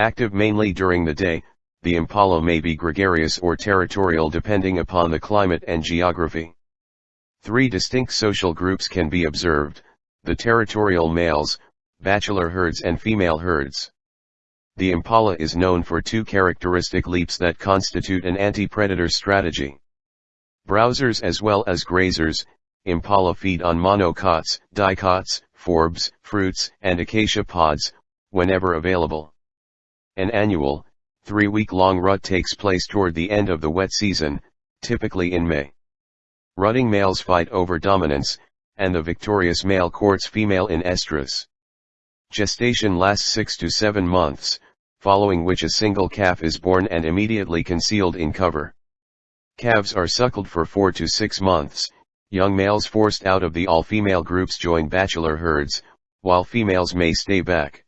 Active mainly during the day, the impala may be gregarious or territorial depending upon the climate and geography. Three distinct social groups can be observed, the territorial males, bachelor herds and female herds. The impala is known for two characteristic leaps that constitute an anti-predator strategy. Browsers as well as grazers, impala feed on monocots, dicots, forbs, fruits, and acacia pods, whenever available. An annual, three-week-long rut takes place toward the end of the wet season, typically in May. Rutting males fight over dominance, and the victorious male courts female in estrus. Gestation lasts 6 to 7 months, following which a single calf is born and immediately concealed in cover. Calves are suckled for 4 to 6 months, young males forced out of the all-female groups join bachelor herds, while females may stay back.